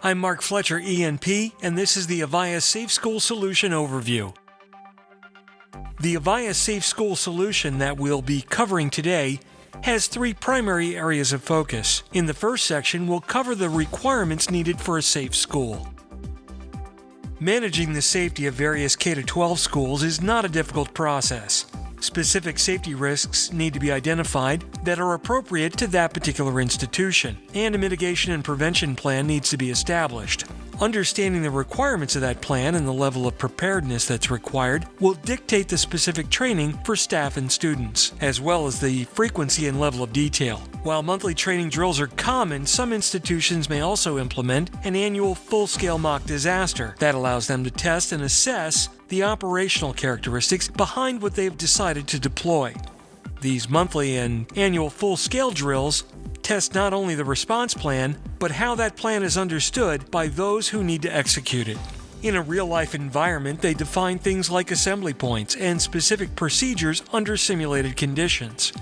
I'm Mark Fletcher, ENP, and this is the Avaya Safe School Solution Overview. The Avaya Safe School Solution that we'll be covering today has three primary areas of focus. In the first section, we'll cover the requirements needed for a safe school. Managing the safety of various K 12 schools is not a difficult process. Specific safety risks need to be identified that are appropriate to that particular institution, and a mitigation and prevention plan needs to be established. Understanding the requirements of that plan and the level of preparedness that's required will dictate the specific training for staff and students, as well as the frequency and level of detail. While monthly training drills are common, some institutions may also implement an annual full scale mock disaster that allows them to test and assess the operational characteristics behind what they've decided to deploy. These monthly and annual full scale drills test not only the response plan, but how that plan is understood by those who need to execute it. In a real life environment, they define things like assembly points and specific procedures under simulated conditions.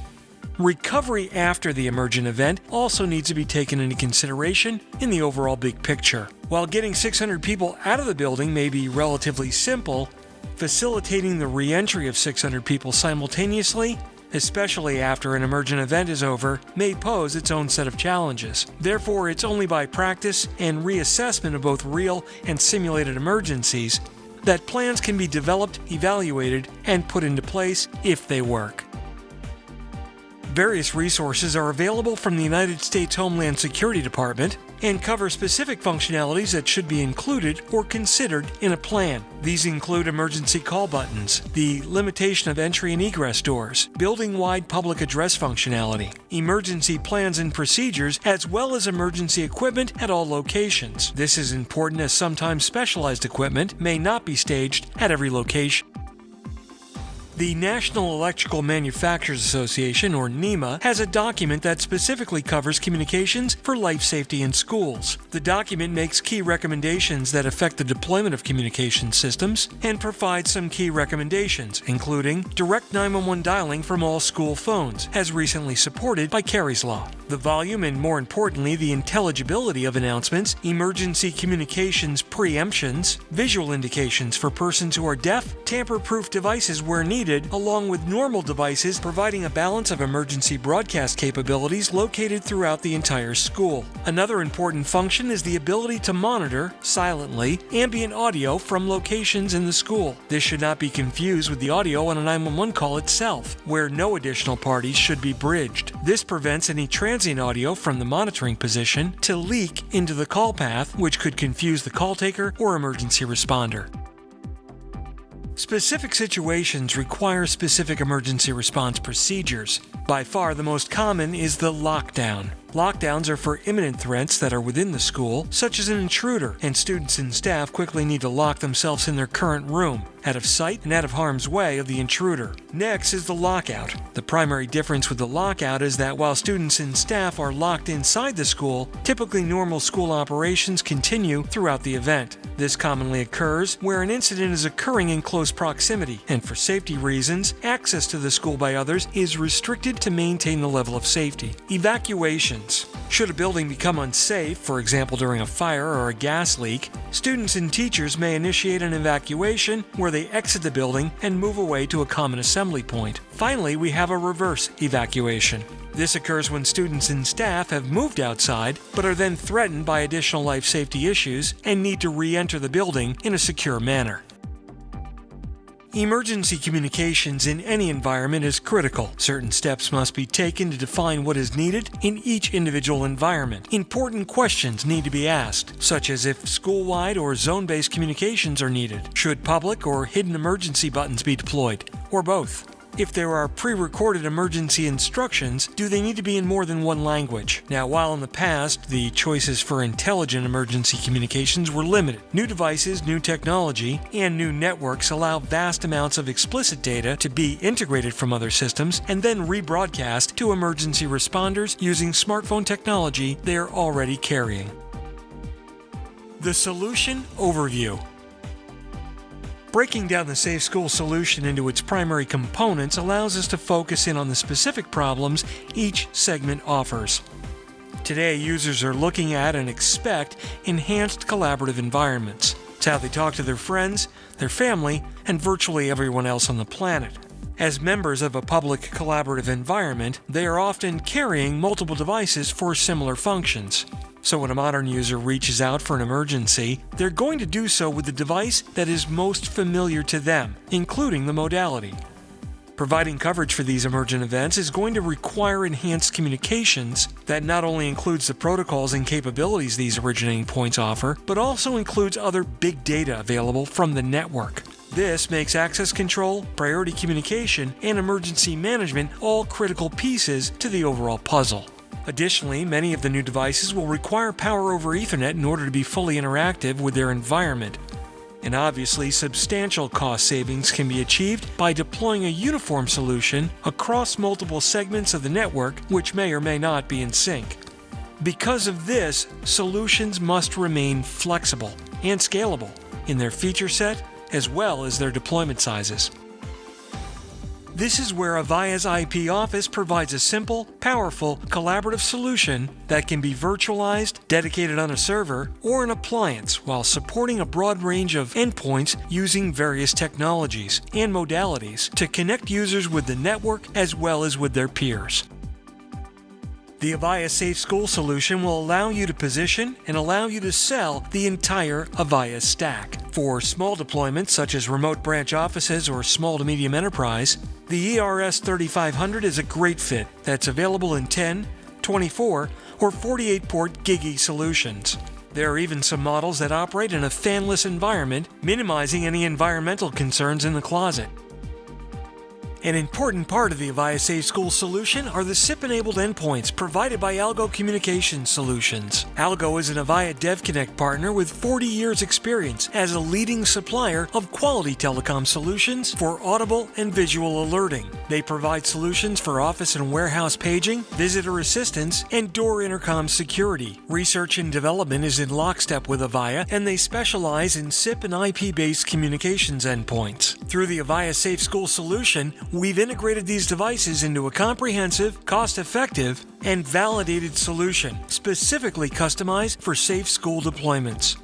Recovery after the emergent event also needs to be taken into consideration in the overall big picture. While getting 600 people out of the building may be relatively simple, facilitating the re entry of 600 people simultaneously especially after an emergent event is over, may pose its own set of challenges. Therefore, it's only by practice and reassessment of both real and simulated emergencies that plans can be developed, evaluated, and put into place if they work. Various resources are available from the United States Homeland Security Department and cover specific functionalities that should be included or considered in a plan. These include emergency call buttons, the limitation of entry and egress doors, building wide public address functionality, emergency plans and procedures, as well as emergency equipment at all locations. This is important as sometimes specialized equipment may not be staged at every location. The National Electrical Manufacturers Association, or NEMA, has a document that specifically covers communications for life safety in schools. The document makes key recommendations that affect the deployment of communication systems and provides some key recommendations, including direct 911 dialing from all school phones, as recently supported by Kari's Law. The volume and, more importantly, the intelligibility of announcements, emergency communications preemptions, visual indications for persons who are deaf, tamper proof devices where needed needed, along with normal devices providing a balance of emergency broadcast capabilities located throughout the entire school. Another important function is the ability to monitor, silently, ambient audio from locations in the school. This should not be confused with the audio on a 911 call itself, where no additional parties should be bridged. This prevents any transient audio from the monitoring position to leak into the call path, which could confuse the call taker or emergency responder. Specific situations require specific emergency response procedures. By far the most common is the lockdown. Lockdowns are for imminent threats that are within the school, such as an intruder, and students and staff quickly need to lock themselves in their current room, out of sight and out of harm's way of the intruder. Next is the lockout. The primary difference with the lockout is that while students and staff are locked inside the school, typically normal school operations continue throughout the event. This commonly occurs where an incident is occurring in close proximity, and for safety reasons, access to the school by others is restricted to maintain the level of safety. Evacuations. should a building become unsafe, for example during a fire or a gas leak, students and teachers may initiate an evacuation where they exit the building and move away to a common assembly point. Finally, we have a reverse evacuation. This occurs when students and staff have moved outside but are then threatened by additional life safety issues and need to re enter the building in a secure manner. Emergency communications in any environment is critical. Certain steps must be taken to define what is needed in each individual environment. Important questions need to be asked, such as if school-wide or zone-based communications are needed. Should public or hidden emergency buttons be deployed, or both? If there are pre-recorded emergency instructions, do they need to be in more than one language? Now, while in the past, the choices for intelligent emergency communications were limited, new devices, new technology, and new networks allow vast amounts of explicit data to be integrated from other systems and then rebroadcast to emergency responders using smartphone technology they are already carrying. The Solution Overview Breaking down the Safe School solution into its primary components allows us to focus in on the specific problems each segment offers. Today, users are looking at and expect enhanced collaborative environments. It's how they talk to their friends, their family, and virtually everyone else on the planet. As members of a public collaborative environment, they are often carrying multiple devices for similar functions. So when a modern user reaches out for an emergency, they're going to do so with the device that is most familiar to them, including the modality. Providing coverage for these emergent events is going to require enhanced communications that not only includes the protocols and capabilities these originating points offer, but also includes other big data available from the network. This makes access control, priority communication, and emergency management all critical pieces to the overall puzzle. Additionally, many of the new devices will require power over Ethernet in order to be fully interactive with their environment, and obviously, substantial cost savings can be achieved by deploying a uniform solution across multiple segments of the network, which may or may not be in sync. Because of this, solutions must remain flexible and scalable in their feature set as well as their deployment sizes. This is where Avaya's IP Office provides a simple, powerful, collaborative solution that can be virtualized, dedicated on a server, or an appliance while supporting a broad range of endpoints using various technologies and modalities to connect users with the network as well as with their peers. The Avaya Safe School solution will allow you to position and allow you to sell the entire Avaya stack. For small deployments such as remote branch offices or small to medium enterprise, the ERS 3500 is a great fit that's available in 10, 24, or 48 port GigE solutions. There are even some models that operate in a fanless environment, minimizing any environmental concerns in the closet. An important part of the Avaya Safe School solution are the SIP-enabled endpoints provided by Algo Communications Solutions. Algo is an Avaya DevConnect partner with 40 years experience as a leading supplier of quality telecom solutions for audible and visual alerting. They provide solutions for office and warehouse paging, visitor assistance, and door intercom security. Research and development is in lockstep with Avaya, and they specialize in SIP and IP-based communications endpoints. Through the Avaya Safe School solution, we've integrated these devices into a comprehensive, cost effective, and validated solution specifically customized for safe school deployments.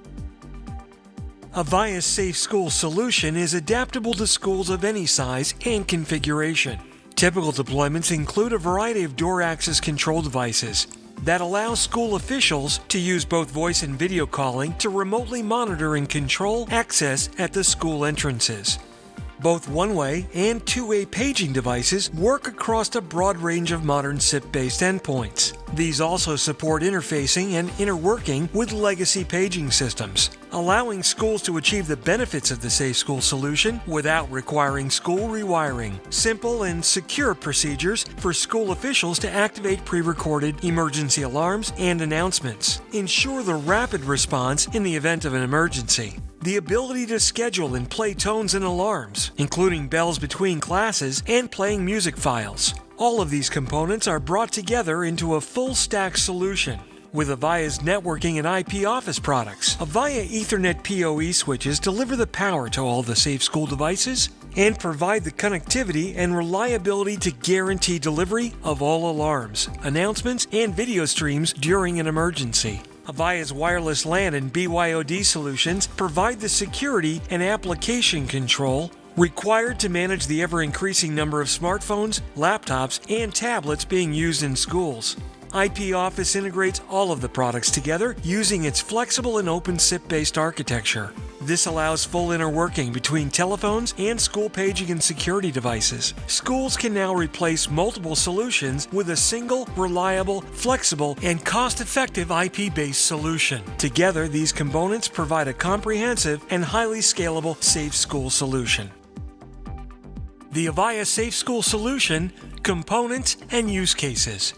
Avaya's Safe School solution is adaptable to schools of any size and configuration. Typical deployments include a variety of door access control devices that allow school officials to use both voice and video calling to remotely monitor and control access at the school entrances. Both one-way and two-way paging devices work across a broad range of modern SIP-based endpoints. These also support interfacing and interworking with legacy paging systems, allowing schools to achieve the benefits of the Safe School solution without requiring school rewiring. Simple and secure procedures for school officials to activate pre-recorded emergency alarms and announcements. Ensure the rapid response in the event of an emergency the ability to schedule and play tones and alarms, including bells between classes and playing music files. All of these components are brought together into a full stack solution. With Avaya's networking and IP office products, Avaya Ethernet PoE switches deliver the power to all the safe school devices and provide the connectivity and reliability to guarantee delivery of all alarms, announcements, and video streams during an emergency. Avaya's wireless LAN and BYOD solutions provide the security and application control required to manage the ever increasing number of smartphones, laptops, and tablets being used in schools. IP Office integrates all of the products together using its flexible and open SIP-based architecture. This allows full interworking between telephones and school paging and security devices. Schools can now replace multiple solutions with a single, reliable, flexible, and cost-effective IP-based solution. Together, these components provide a comprehensive and highly scalable safe school solution. The Avaya Safe School Solution, Components and Use Cases.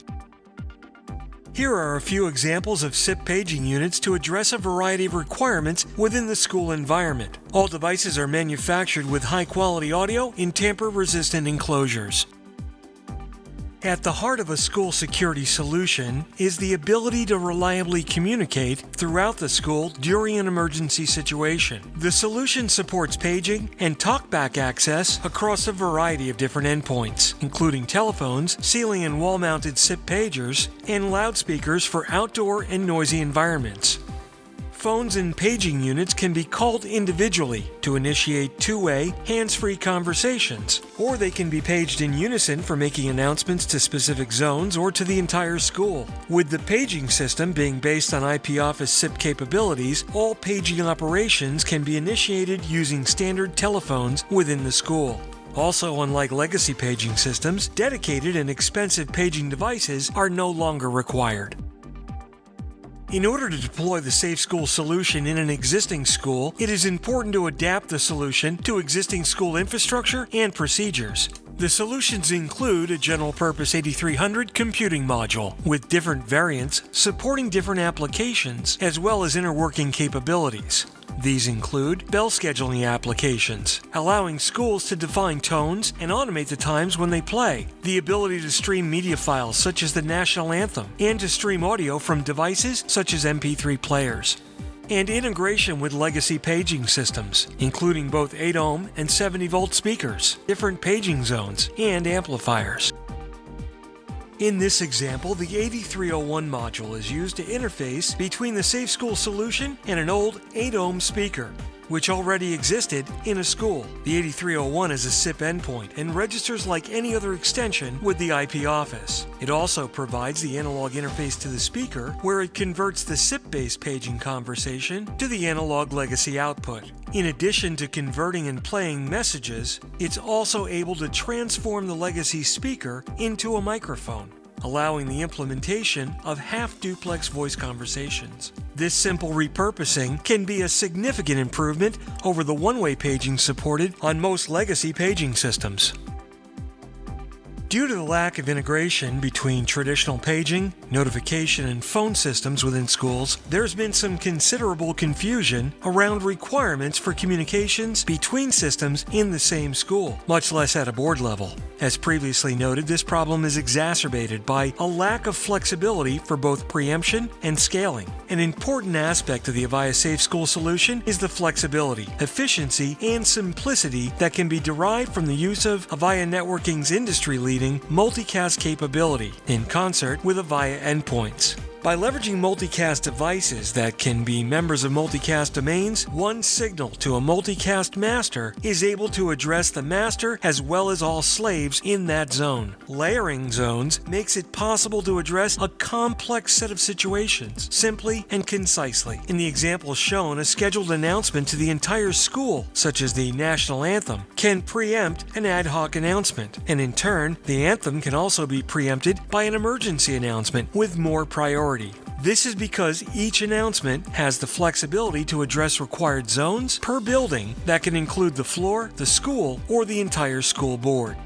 Here are a few examples of SIP paging units to address a variety of requirements within the school environment. All devices are manufactured with high quality audio in tamper resistant enclosures. At the heart of a school security solution is the ability to reliably communicate throughout the school during an emergency situation. The solution supports paging and talkback access across a variety of different endpoints, including telephones, ceiling and wall mounted SIP pagers, and loudspeakers for outdoor and noisy environments phones and paging units can be called individually to initiate two-way, hands-free conversations, or they can be paged in unison for making announcements to specific zones or to the entire school. With the paging system being based on IP Office SIP capabilities, all paging operations can be initiated using standard telephones within the school. Also, unlike legacy paging systems, dedicated and expensive paging devices are no longer required. In order to deploy the Safe School solution in an existing school, it is important to adapt the solution to existing school infrastructure and procedures. The solutions include a general purpose 8300 computing module with different variants supporting different applications as well as interworking capabilities. These include bell scheduling applications, allowing schools to define tones and automate the times when they play, the ability to stream media files such as the national anthem, and to stream audio from devices such as MP3 players and integration with legacy paging systems, including both 8 ohm and 70 volt speakers, different paging zones, and amplifiers. In this example, the 8301 module is used to interface between the Safe School solution and an old 8 ohm speaker, which already existed in a school. The 8301 is a SIP endpoint and registers like any other extension with the IP office. It also provides the analog interface to the speaker, where it converts the SIP-based paging conversation to the analog legacy output. In addition to converting and playing messages, it's also able to transform the legacy speaker into a microphone allowing the implementation of half-duplex voice conversations. This simple repurposing can be a significant improvement over the one-way paging supported on most legacy paging systems. Due to the lack of integration between traditional paging, notification, and phone systems within schools, there's been some considerable confusion around requirements for communications between systems in the same school, much less at a board level. As previously noted, this problem is exacerbated by a lack of flexibility for both preemption and scaling. An important aspect of the Avaya Safe School solution is the flexibility, efficiency, and simplicity that can be derived from the use of Avaya Networking's industry-leading multicast capability in concert with Avaya endpoints. By leveraging multicast devices that can be members of multicast domains, one signal to a multicast master is able to address the master as well as all slaves in that zone. Layering zones makes it possible to address a complex set of situations simply and concisely. In the example shown, a scheduled announcement to the entire school, such as the national anthem, can preempt an ad hoc announcement, and in turn, the anthem can also be preempted by an emergency announcement with more priority priority. This is because each announcement has the flexibility to address required zones per building that can include the floor, the school, or the entire school board.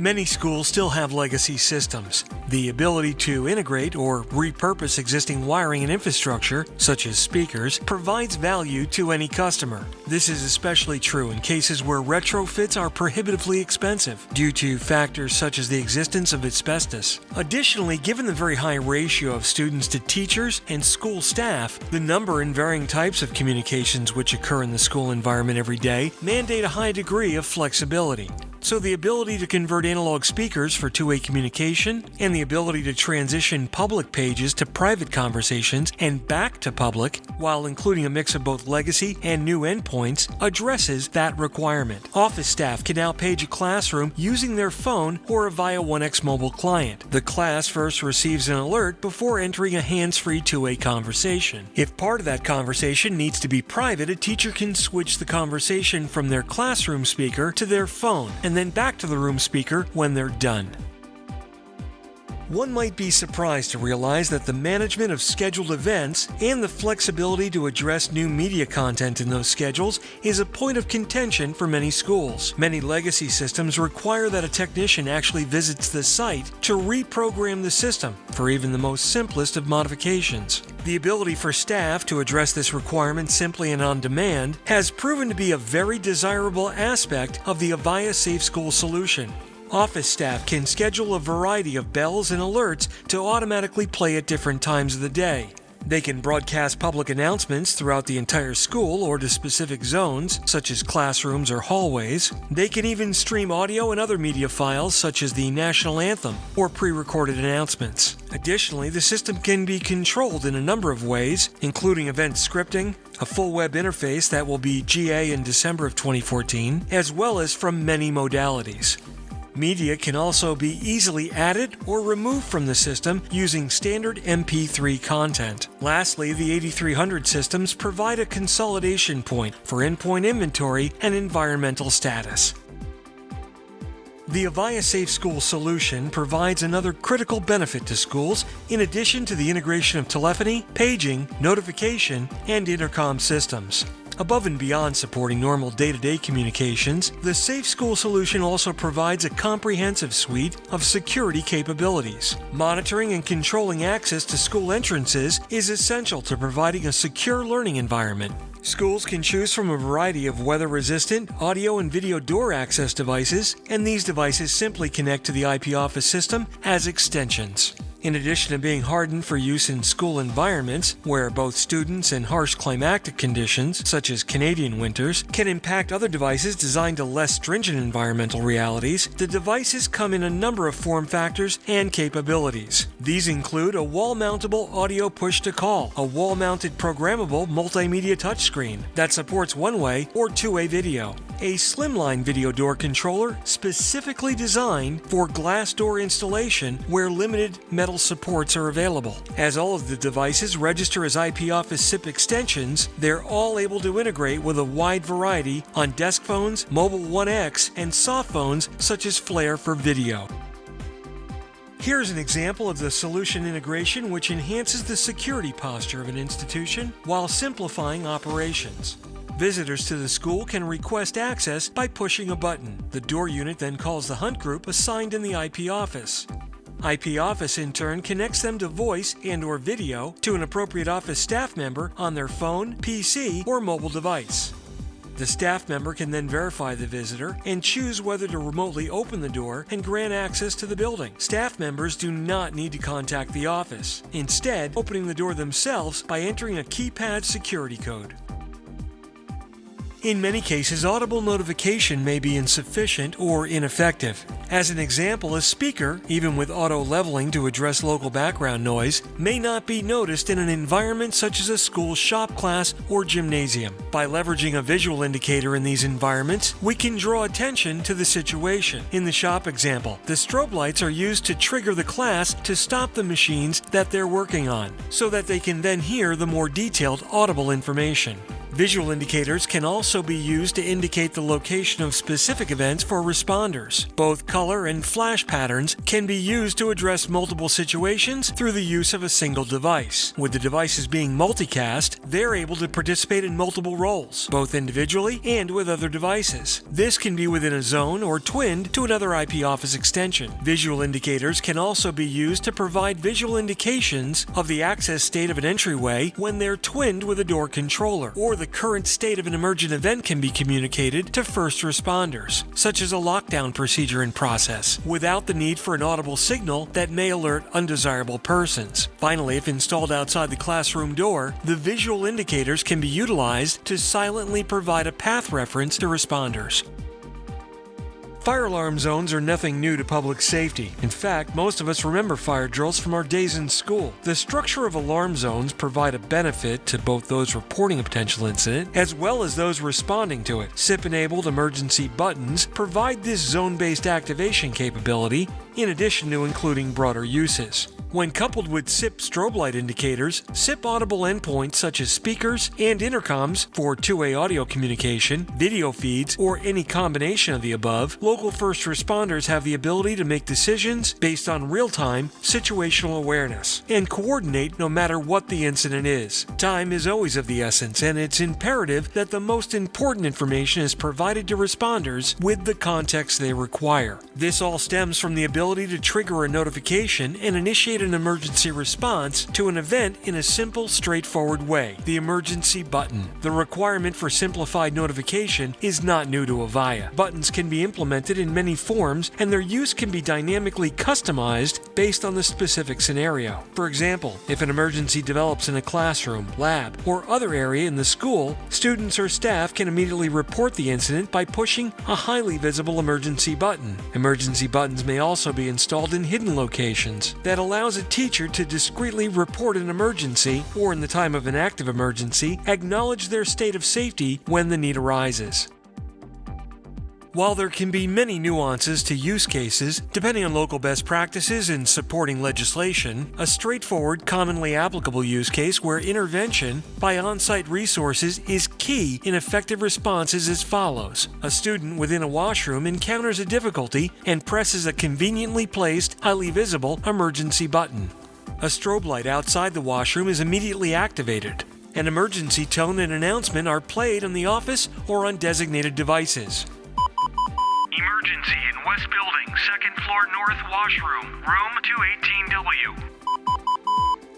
Many schools still have legacy systems. The ability to integrate or repurpose existing wiring and infrastructure, such as speakers, provides value to any customer. This is especially true in cases where retrofits are prohibitively expensive due to factors such as the existence of asbestos. Additionally, given the very high ratio of students to teachers and school staff, the number and varying types of communications which occur in the school environment every day mandate a high degree of flexibility. So the ability to convert analog speakers for two-way communication and the ability to transition public pages to private conversations and back to public while including a mix of both legacy and new endpoints addresses that requirement. Office staff can now page a classroom using their phone or via Avaya 1X mobile client. The class first receives an alert before entering a hands-free two-way conversation. If part of that conversation needs to be private, a teacher can switch the conversation from their classroom speaker to their phone and then back to the room speaker when they're done. One might be surprised to realize that the management of scheduled events and the flexibility to address new media content in those schedules is a point of contention for many schools. Many legacy systems require that a technician actually visits the site to reprogram the system for even the most simplest of modifications. The ability for staff to address this requirement simply and on demand has proven to be a very desirable aspect of the Avaya Safe School solution. Office staff can schedule a variety of bells and alerts to automatically play at different times of the day. They can broadcast public announcements throughout the entire school or to specific zones, such as classrooms or hallways. They can even stream audio and other media files, such as the national anthem or pre recorded announcements. Additionally, the system can be controlled in a number of ways, including event scripting, a full web interface that will be GA in December of 2014, as well as from many modalities. Media can also be easily added or removed from the system using standard MP3 content. Lastly, the 8300 systems provide a consolidation point for endpoint inventory and environmental status. The Avaya Safe School solution provides another critical benefit to schools in addition to the integration of telephony, paging, notification, and intercom systems. Above and beyond supporting normal day to day communications, the Safe School solution also provides a comprehensive suite of security capabilities. Monitoring and controlling access to school entrances is essential to providing a secure learning environment. Schools can choose from a variety of weather resistant audio and video door access devices, and these devices simply connect to the IP Office system as extensions. In addition to being hardened for use in school environments, where both students and harsh climatic conditions, such as Canadian winters, can impact other devices designed to less stringent environmental realities, the devices come in a number of form factors and capabilities. These include a wall mountable audio push to call, a wall mounted programmable multimedia touchscreen that supports one way or two way video, a slimline video door controller specifically designed for glass door installation where limited metal supports are available. As all of the devices register as IP Office SIP extensions, they're all able to integrate with a wide variety on desk phones, Mobile One X, and soft phones such as Flare for video. Here's an example of the solution integration which enhances the security posture of an institution while simplifying operations. Visitors to the school can request access by pushing a button. The door unit then calls the hunt group assigned in the IP office. IP Office in turn connects them to voice and or video to an appropriate office staff member on their phone, PC, or mobile device. The staff member can then verify the visitor and choose whether to remotely open the door and grant access to the building. Staff members do not need to contact the office, instead, opening the door themselves by entering a keypad security code. In many cases, audible notification may be insufficient or ineffective. As an example, a speaker, even with auto leveling to address local background noise, may not be noticed in an environment such as a school shop class or gymnasium. By leveraging a visual indicator in these environments, we can draw attention to the situation. In the shop example, the strobe lights are used to trigger the class to stop the machines that they're working on, so that they can then hear the more detailed audible information. Visual indicators can also be used to indicate the location of specific events for responders. Both color and flash patterns can be used to address multiple situations through the use of a single device. With the devices being multicast, they're able to participate in multiple roles, both individually and with other devices. This can be within a zone or twinned to another IP Office extension. Visual indicators can also be used to provide visual indications of the access state of an entryway when they're twinned with a door controller or the current state of an emergent event can be communicated to first responders, such as a lockdown procedure in process, without the need for an audible signal that may alert undesirable persons. Finally, if installed outside the classroom door, the visual indicators can be utilized to silently provide a path reference to responders. Fire alarm zones are nothing new to public safety. In fact, most of us remember fire drills from our days in school. The structure of alarm zones provide a benefit to both those reporting a potential incident as well as those responding to it. SIP-enabled emergency buttons provide this zone-based activation capability in addition to including broader uses. When coupled with SIP strobe light indicators, SIP audible endpoints such as speakers and intercoms for two-way audio communication, video feeds, or any combination of the above, local first responders have the ability to make decisions based on real-time situational awareness and coordinate no matter what the incident is. Time is always of the essence, and it's imperative that the most important information is provided to responders with the context they require. This all stems from the ability ability to trigger a notification and initiate an emergency response to an event in a simple, straightforward way the emergency button. The requirement for simplified notification is not new to Avaya. Buttons can be implemented in many forms, and their use can be dynamically customized based on the specific scenario. For example, if an emergency develops in a classroom, lab, or other area in the school, students or staff can immediately report the incident by pushing a highly visible emergency button. Emergency buttons may also be installed in hidden locations that allows a teacher to discreetly report an emergency or in the time of an active emergency, acknowledge their state of safety when the need arises. While there can be many nuances to use cases, depending on local best practices and supporting legislation, a straightforward, commonly applicable use case where intervention by on site resources is key in effective responses as follows. A student within a washroom encounters a difficulty and presses a conveniently placed, highly visible emergency button. A strobe light outside the washroom is immediately activated. An emergency tone and announcement are played in the office or on designated devices. Emergency in West Building, second floor north washroom, room 218W.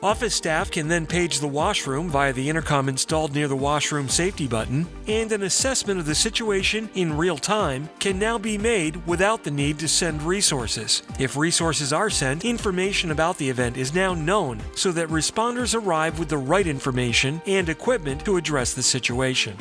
Office staff can then page the washroom via the intercom installed near the washroom safety button, and an assessment of the situation in real time can now be made without the need to send resources. If resources are sent, information about the event is now known so that responders arrive with the right information and equipment to address the situation.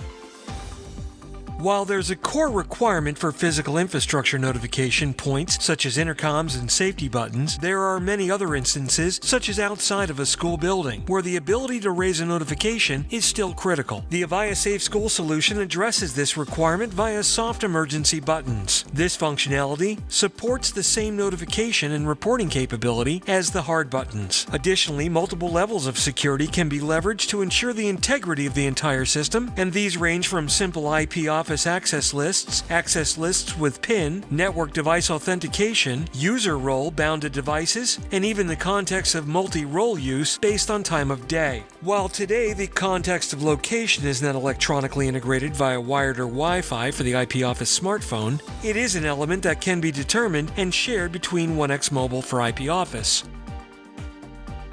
While there's a core requirement for physical infrastructure notification points, such as intercoms and safety buttons, there are many other instances, such as outside of a school building, where the ability to raise a notification is still critical. The Avaya Safe School solution addresses this requirement via soft emergency buttons. This functionality supports the same notification and reporting capability as the hard buttons. Additionally, multiple levels of security can be leveraged to ensure the integrity of the entire system, and these range from simple IP Office access lists, access lists with PIN, network device authentication, user role bound to devices, and even the context of multi role use based on time of day. While today the context of location is not electronically integrated via wired or Wi Fi for the IP Office smartphone, it is an element that can be determined and shared between 1X Mobile for IP Office.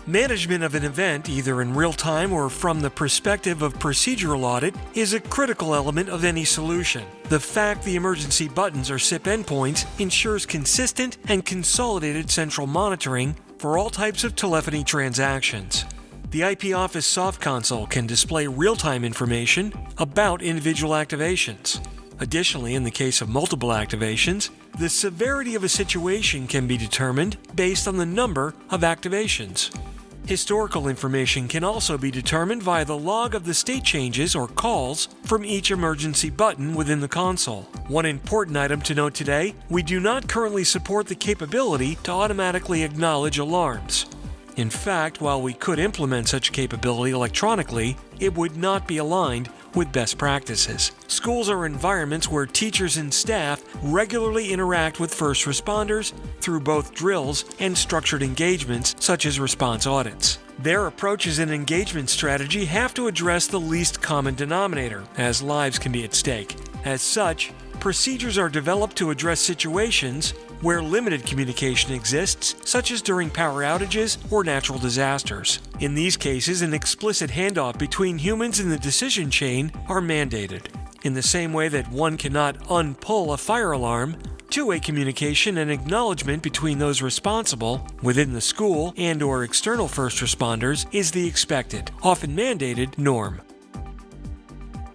Management of an event, either in real time or from the perspective of procedural audit, is a critical element of any solution. The fact the emergency buttons are SIP endpoints ensures consistent and consolidated central monitoring for all types of telephony transactions. The IP Office Soft Console can display real time information about individual activations. Additionally, in the case of multiple activations, the severity of a situation can be determined based on the number of activations. Historical information can also be determined via the log of the state changes or calls from each emergency button within the console. One important item to note today we do not currently support the capability to automatically acknowledge alarms. In fact, while we could implement such capability electronically, it would not be aligned with best practices. Schools are environments where teachers and staff regularly interact with first responders through both drills and structured engagements, such as response audits. Their approaches and engagement strategy have to address the least common denominator, as lives can be at stake. As such, procedures are developed to address situations where limited communication exists, such as during power outages or natural disasters. In these cases, an explicit handoff between humans in the decision chain are mandated. In the same way that one cannot unpull a fire alarm, two-way communication and acknowledgement between those responsible within the school and or external first responders is the expected, often mandated norm.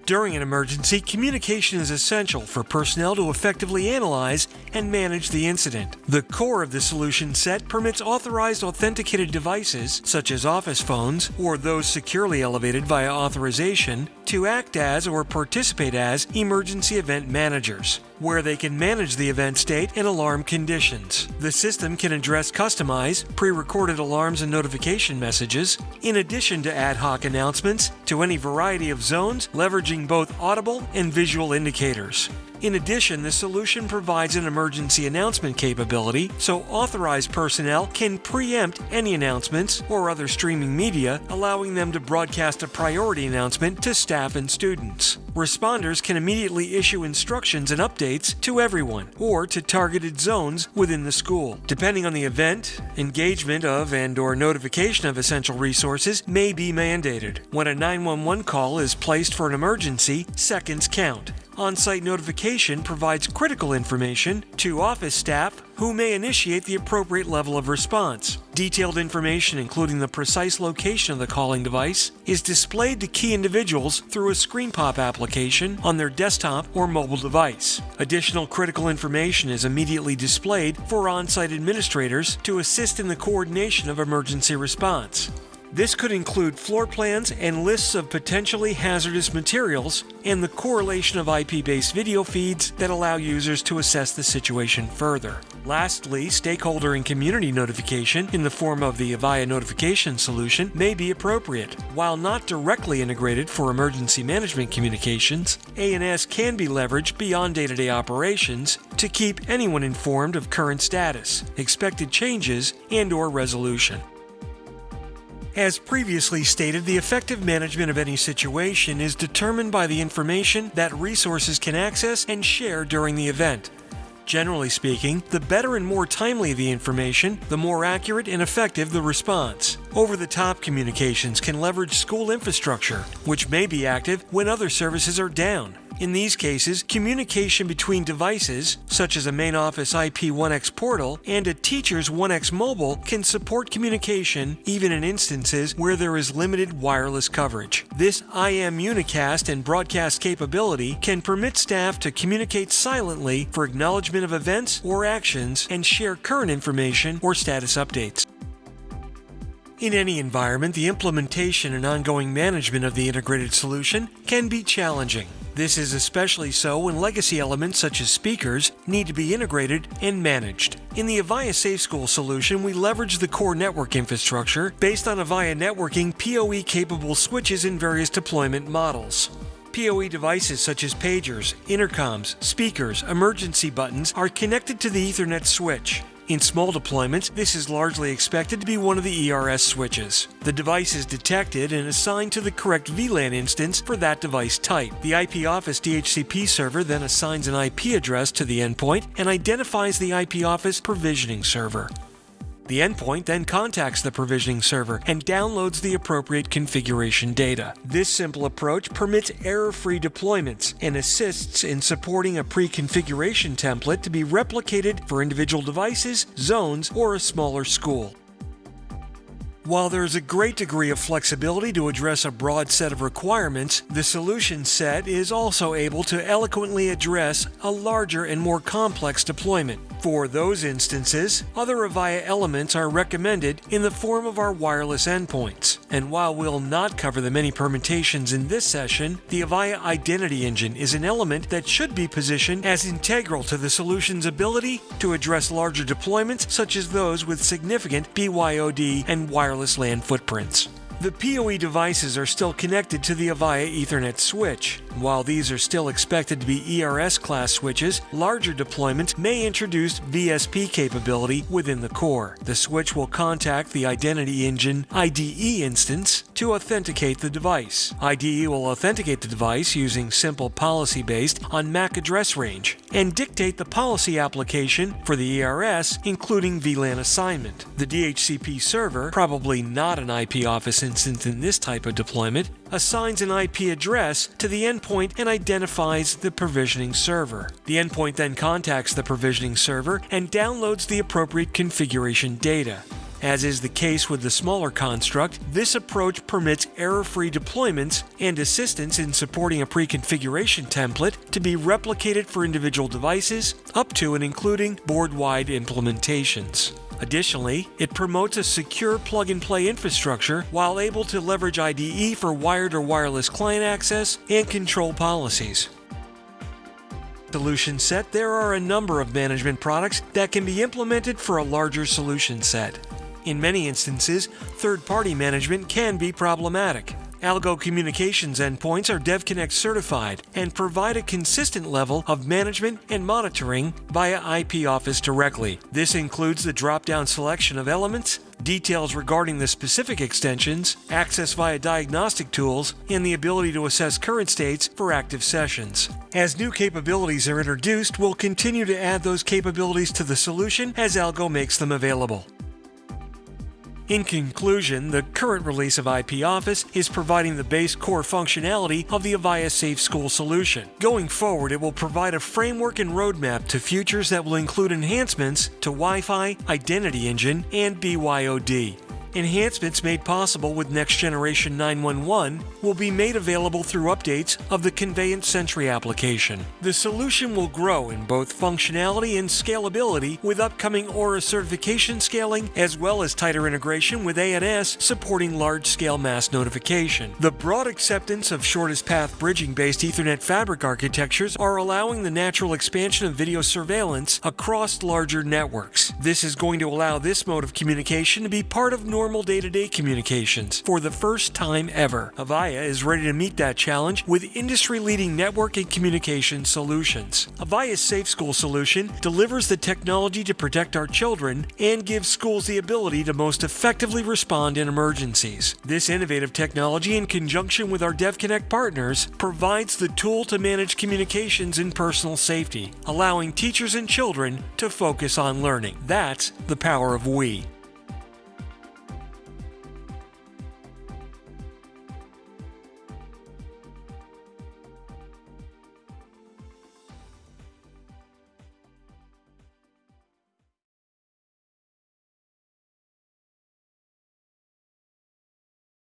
During an emergency, communication is essential for personnel to effectively analyze and manage the incident. The core of the solution set permits authorized authenticated devices, such as office phones or those securely elevated via authorization, to act as or participate as emergency event managers, where they can manage the event state and alarm conditions. The system can address customized, pre recorded alarms and notification messages, in addition to ad hoc announcements to any variety of zones, leveraging both audible and visual indicators. In addition, the solution provides an emergency announcement capability so authorized personnel can preempt any announcements or other streaming media, allowing them to broadcast a priority announcement to staff and students. Responders can immediately issue instructions and updates to everyone or to targeted zones within the school. Depending on the event, engagement of and or notification of essential resources may be mandated. When a 911 call is placed for an emergency, seconds count. On site notification provides critical information to office staff who may initiate the appropriate level of response. Detailed information, including the precise location of the calling device, is displayed to key individuals through a screen pop application on their desktop or mobile device. Additional critical information is immediately displayed for on site administrators to assist in the coordination of emergency response. This could include floor plans and lists of potentially hazardous materials and the correlation of IP based video feeds that allow users to assess the situation further. Lastly, stakeholder and community notification in the form of the Avaya notification solution may be appropriate. While not directly integrated for emergency management communications, ANS can be leveraged beyond day to day operations to keep anyone informed of current status, expected changes, and or resolution. As previously stated, the effective management of any situation is determined by the information that resources can access and share during the event. Generally speaking, the better and more timely the information, the more accurate and effective the response. Over the top communications can leverage school infrastructure, which may be active when other services are down. In these cases, communication between devices, such as a main office IP 1X portal and a teacher's 1X mobile, can support communication even in instances where there is limited wireless coverage. This IM unicast and broadcast capability can permit staff to communicate silently for acknowledgement of events or actions and share current information or status updates. In any environment, the implementation and ongoing management of the integrated solution can be challenging. This is especially so when legacy elements such as speakers need to be integrated and managed. In the Avaya Safe School solution, we leverage the core network infrastructure based on Avaya networking PoE capable switches in various deployment models. PoE devices such as pagers, intercoms, speakers, emergency buttons are connected to the Ethernet switch. In small deployments, this is largely expected to be one of the ERS switches. The device is detected and assigned to the correct VLAN instance for that device type. The IP Office DHCP server then assigns an IP address to the endpoint and identifies the IP Office provisioning server. The endpoint then contacts the provisioning server and downloads the appropriate configuration data. This simple approach permits error-free deployments and assists in supporting a pre-configuration template to be replicated for individual devices, zones, or a smaller school. While there is a great degree of flexibility to address a broad set of requirements, the solution set is also able to eloquently address a larger and more complex deployment. For those instances, other Avaya elements are recommended in the form of our wireless endpoints. And while we'll not cover the many permutations in this session, the Avaya Identity Engine is an element that should be positioned as integral to the solution's ability to address larger deployments such as those with significant BYOD and wireless LAN footprints. The PoE devices are still connected to the Avaya Ethernet switch. While these are still expected to be ERS class switches, larger deployments may introduce VSP capability within the core. The switch will contact the Identity Engine IDE instance to authenticate the device. IDE will authenticate the device using simple policy based on MAC address range and dictate the policy application for the ERS, including VLAN assignment. The DHCP server, probably not an IP office instance in this type of deployment, assigns an IP address to the endpoint and identifies the provisioning server. The endpoint then contacts the provisioning server and downloads the appropriate configuration data. As is the case with the smaller construct, this approach permits error-free deployments and assistance in supporting a pre-configuration template to be replicated for individual devices up to and including board-wide implementations. Additionally, it promotes a secure plug and play infrastructure while able to leverage IDE for wired or wireless client access and control policies. Solution set, there are a number of management products that can be implemented for a larger solution set. In many instances, third party management can be problematic. Algo Communications endpoints are DevConnect certified and provide a consistent level of management and monitoring via IP Office directly. This includes the drop down selection of elements, details regarding the specific extensions, access via diagnostic tools, and the ability to assess current states for active sessions. As new capabilities are introduced, we'll continue to add those capabilities to the solution as Algo makes them available. In conclusion, the current release of IP Office is providing the base core functionality of the Avaya Safe School solution. Going forward, it will provide a framework and roadmap to futures that will include enhancements to Wi-Fi, Identity Engine, and BYOD. Enhancements made possible with Next Generation 911 will be made available through updates of the Conveyant Sentry application. The solution will grow in both functionality and scalability with upcoming Aura certification scaling as well as tighter integration with ANS supporting large-scale mass notification. The broad acceptance of shortest path bridging based Ethernet fabric architectures are allowing the natural expansion of video surveillance across larger networks. This is going to allow this mode of communication to be part of normal day-to-day communications for the first time ever. Avaya is ready to meet that challenge with industry-leading network and communication solutions. Avaya's Safe School solution delivers the technology to protect our children and gives schools the ability to most effectively respond in emergencies. This innovative technology in conjunction with our DevConnect partners provides the tool to manage communications and personal safety, allowing teachers and children to focus on learning. That's the power of we.